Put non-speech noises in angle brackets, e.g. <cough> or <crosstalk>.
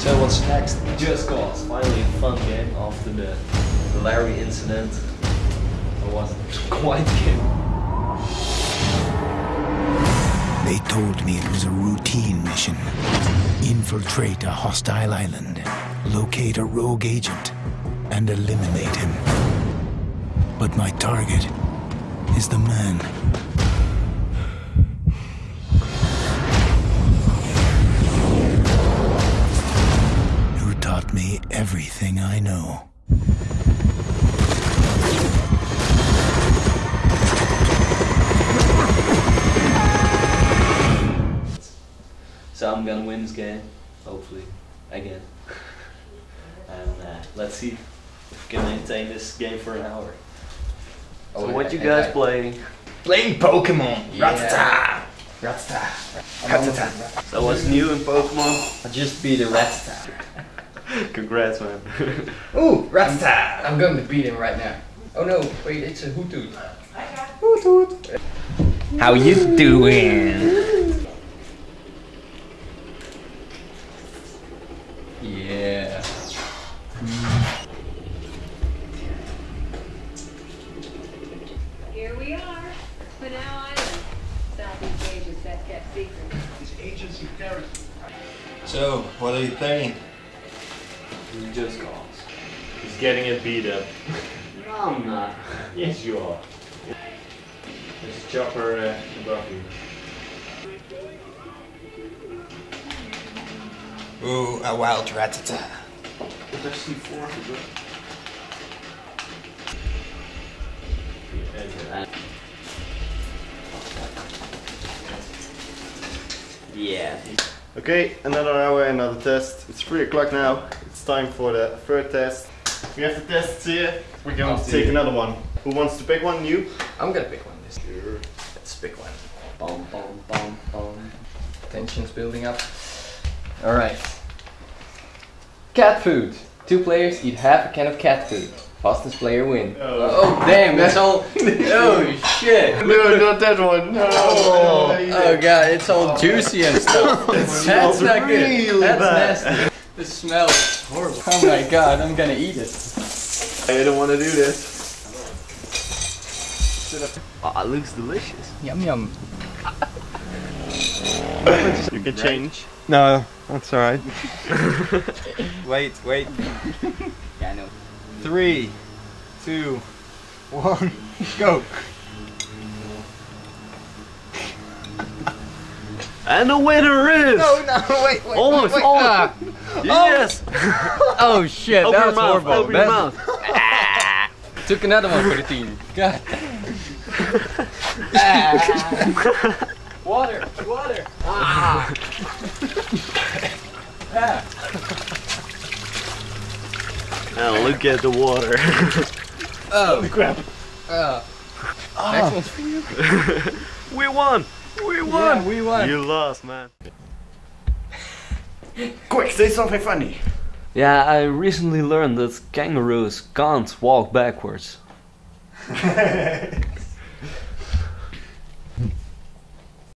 So what's next? Just Cause. Finally a fun game after the Larry incident. It was <laughs> quite game. They told me it was a routine mission. Infiltrate a hostile island, locate a rogue agent, and eliminate him. But my target is the man. Everything I know. So I'm gonna win this game, hopefully, again. and uh, let's see if we can maintain this game for an hour. Oh, so what you guys I- playing? Playing Pokemon! Yeah. Rattata! Rattata! So what's new in Pokemon? I just beat a Rattata. <laughs> Congrats, man. Ooh, <laughs> Rasta! I'm going to beat him right now. Oh no, wait, it's a Hoothoot. How you doing? Yeah. Here we are, Panau Island, Southeast Asia's best kept secret. So, what are you playing? Just Cause. He's getting it beat up. no, I'm not. Yes, you are. There's a chopper uh, above you. Ooh, a wild Rattata. There's C4 as well. Yeah. Okay, another hour, another test. It's 3 o'clock now. It's time for the third test. We have the tests here. We're going I'll to see. take another one. Who wants to pick one? You? I'm gonna pick one this year. Let's pick one. Bum, bum, bum, bum. Tension's building up. Alright. Cat food. Two players eat half a can of cat food. Fastest player win. Oh. Oh damn, that's all. <laughs> oh shit. No, not that one. No. Oh, oh god, it's all oh, juicy and stuff. <laughs> That's smells not good. That's bad. nasty. The smell is horrible. Oh my god, I'm gonna eat it. I don't want to do this. Oh, it looks delicious. Yum yum. <laughs> You can change. No, that's alright. wait, wait. Yeah, I know. Three, two, one, go. And the winner is. No, no, wait, wait. Almost. wait. almost. Yes. <laughs> Oh shit, Open that your was mouth. horrible. Open your That's- mouth. <laughs> Took another one for the team. God. <laughs> water, water. Ah. ah. And look at the water. <laughs> Oh crap. Uh, Next one's for you. <laughs> we won. We Yeah, won. we won. You lost, man. <laughs> Quick, say something funny. Yeah, I recently learned that kangaroos can't walk backwards.